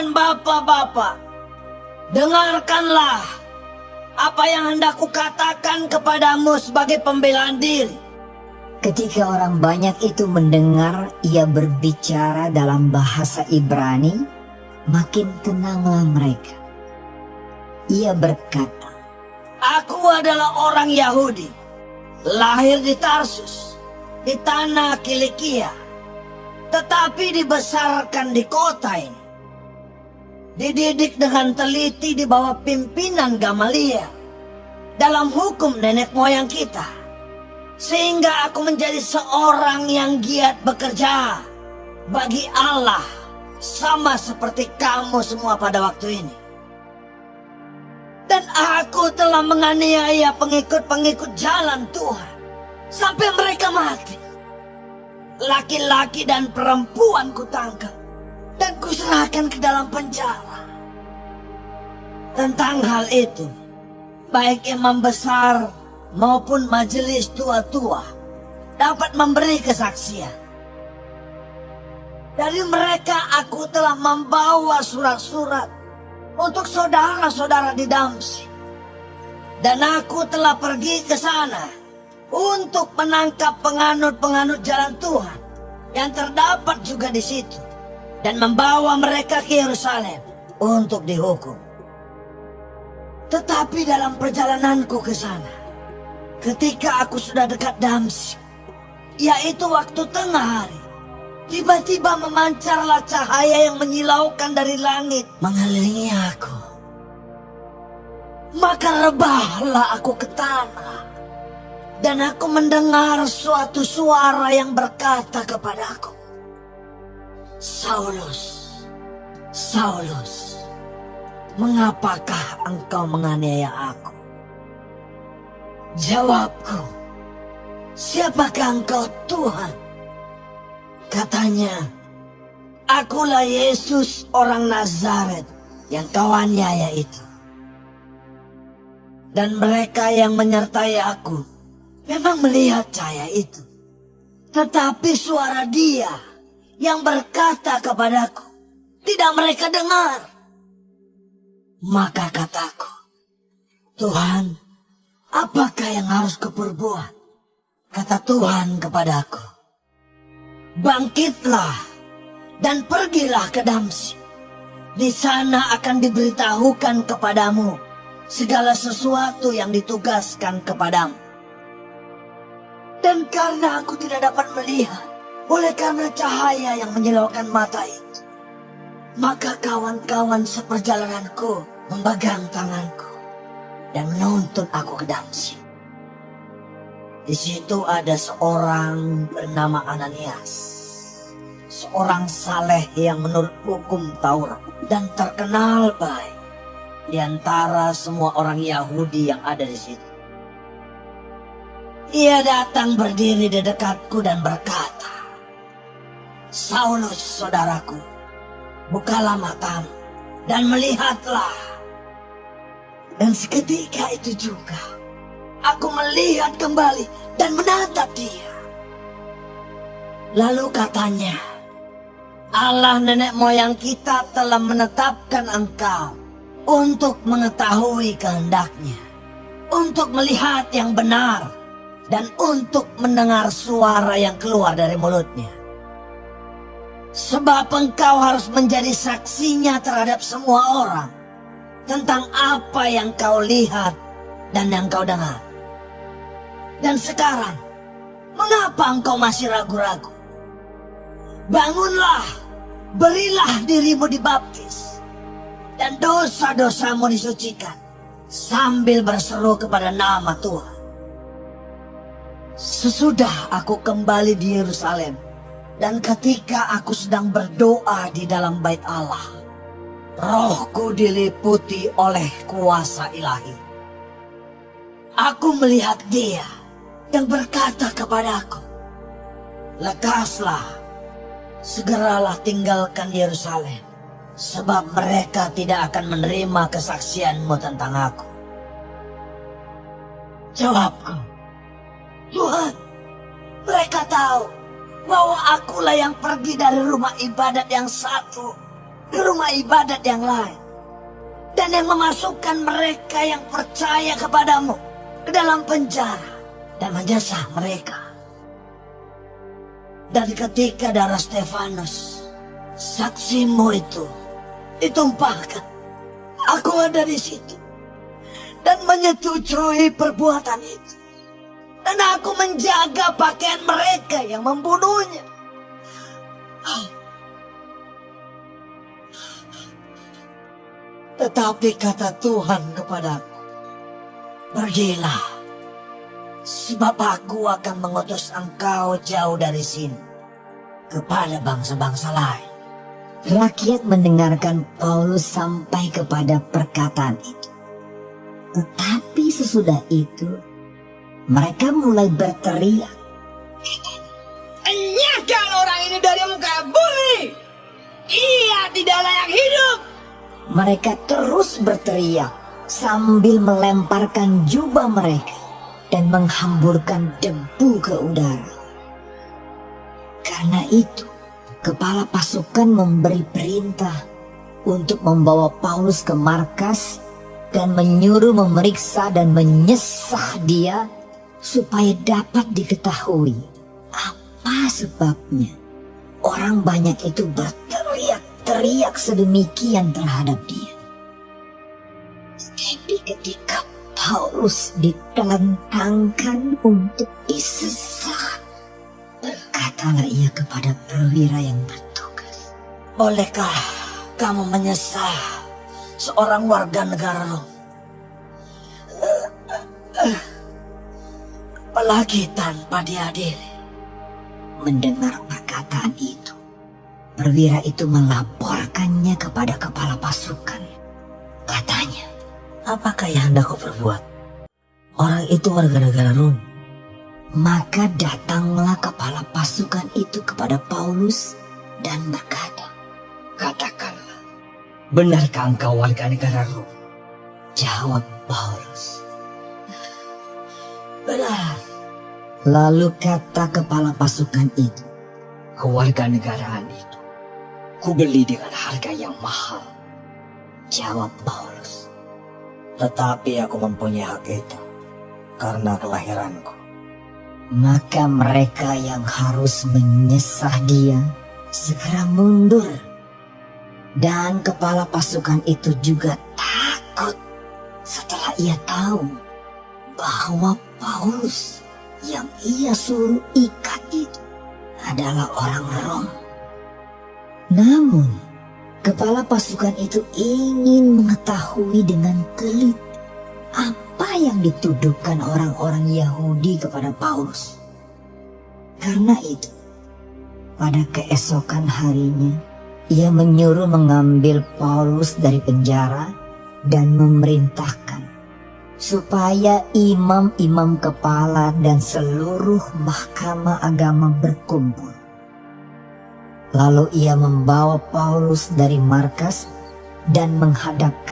dan bapak-bapak, dengarkanlah apa yang hendak kukatakan kepadamu sebagai pembelaan diri. Ketika orang banyak itu mendengar ia berbicara dalam bahasa Ibrani, makin tenanglah mereka. Ia berkata, Aku adalah orang Yahudi, lahir di Tarsus, di tanah Kilikia, tetapi dibesarkan di kota ini. Dididik dengan teliti di bawah pimpinan Gamalia dalam hukum nenek moyang kita sehingga aku menjadi seorang yang giat bekerja bagi Allah sama seperti kamu semua pada waktu ini. Dan aku telah menganiaya pengikut-pengikut jalan Tuhan sampai mereka mati. Laki-laki dan perempuan kutangkap kuserahkan ke dalam penjara. Tentang hal itu, baik imam besar maupun majelis tua-tua dapat memberi kesaksian. Dari mereka aku telah membawa surat-surat untuk saudara-saudara di Damsi. Dan aku telah pergi ke sana untuk menangkap penganut-penganut jalan Tuhan yang terdapat juga di situ dan membawa mereka ke Yerusalem untuk dihukum. Tetapi dalam perjalananku ke sana, Ketika aku sudah dekat Damsyik, yaitu waktu tengah hari, tiba-tiba memancarlah cahaya yang menyilaukan dari langit mengelilingi aku. Maka rebahlah aku ke tanah, dan aku mendengar suatu suara yang berkata kepadaku, Saulus, Saulus, mengapakah engkau menganiaya aku? Jawabku, siapakah engkau Tuhan? Katanya, akulah Yesus orang Nazaret yang kau aniaya itu. Dan mereka yang menyertai aku memang melihat cahaya itu. Tetapi suara dia yang berkata kepadaku, tidak mereka dengar. Maka kataku, Tuhan, Apakah yang harus kuperbuat? Kata Tuhan kepadaku. Bangkitlah dan pergilah ke Damsi. Di sana akan diberitahukan kepadamu segala sesuatu yang ditugaskan kepadamu. Dan karena aku tidak dapat melihat, oleh karena cahaya yang menyilaukan mata itu, maka kawan-kawan seperjalananku memegang tanganku dan menuntun aku ke Damsyik. Di situ ada seorang bernama Ananias. Seorang saleh yang menurut hukum Taurat dan terkenal baik di antara semua orang Yahudi yang ada di situ. Ia datang berdiri di dekatku dan berkata, Saulus saudaraku, bukalah matamu dan melihatlah dan seketika itu juga, aku melihat kembali dan menatap dia. Lalu katanya, Allah nenek moyang kita telah menetapkan engkau untuk mengetahui kehendaknya, untuk melihat yang benar, dan untuk mendengar suara yang keluar dari mulutnya. Sebab engkau harus menjadi saksinya terhadap semua orang tentang apa yang kau lihat dan yang kau dengar. Dan sekarang, mengapa engkau masih ragu-ragu? Bangunlah, berilah dirimu dibaptis, dan dosa-dosamu disucikan, sambil berseru kepada nama Tuhan. Sesudah aku kembali di Yerusalem, dan ketika aku sedang berdoa di dalam bait Allah, rohku diliputi oleh kuasa ilahi. Aku melihat dia yang berkata kepadaku, Lekaslah, segeralah tinggalkan Yerusalem, sebab mereka tidak akan menerima kesaksianmu tentang aku. Jawabku, Tuhan, mereka tahu bahwa akulah yang pergi dari rumah ibadat yang satu ke rumah ibadat yang lain dan yang memasukkan mereka yang percaya kepadamu ke dalam penjara dan menyesah mereka. Dan ketika darah Stefanus, saksimu itu ditumpahkan, aku ada di situ dan menyetujui perbuatan itu. Dan aku menjaga pakaian mereka yang membunuhnya. Tetapi kata Tuhan kepadaku, Pergilah, sebab aku akan mengutus engkau jauh dari sini, kepada bangsa-bangsa lain. Rakyat mendengarkan Paulus sampai kepada perkataan itu. Tetapi sesudah itu, mereka mulai berteriak. Enyahkan orang ini dari muka bumi! Ia tidak layak hidup! Mereka terus berteriak sambil melemparkan jubah mereka dan menghamburkan debu ke udara. Karena itu, kepala pasukan memberi perintah untuk membawa Paulus ke markas dan menyuruh memeriksa dan menyesah dia supaya dapat diketahui apa sebabnya orang banyak itu berteriak-teriak sedemikian terhadap dia. Tapi ketika Paulus ditelentangkan untuk disesah, berkatalah ia kepada perwira yang bertugas. Bolehkah kamu menyesah seorang warga negara Rom? Apalagi tanpa diadili. Mendengar perkataan itu, perwira itu melaporkannya kepada kepala pasukan. Katanya, Apakah yang hendak kau perbuat? Orang itu warga negara Rom. maka datanglah kepala pasukan itu kepada Paulus dan berkata, Katakanlah, benarkah engkau warga negara Rom? jawab Paulus. Benar, Lalu kata kepala pasukan itu, kewarganegaraan itu. Ku beli dengan harga yang mahal. jawab Paulus. Tetapi aku mempunyai hak itu karena kelahiranku. Maka mereka yang harus menyesah dia segera mundur. Dan kepala pasukan itu juga takut setelah ia tahu bahwa Paulus yang ia suruh ikat itu adalah orang Rom. Namun, kepala pasukan itu ingin mengetahui dengan teliti apa yang dituduhkan orang-orang Yahudi kepada Paulus. Karena itu, pada keesokan harinya, ia menyuruh mengambil Paulus dari penjara dan memerintahkan supaya imam-imam kepala dan seluruh mahkamah agama berkumpul. Lalu ia membawa Paulus dari markas dan menghadapkan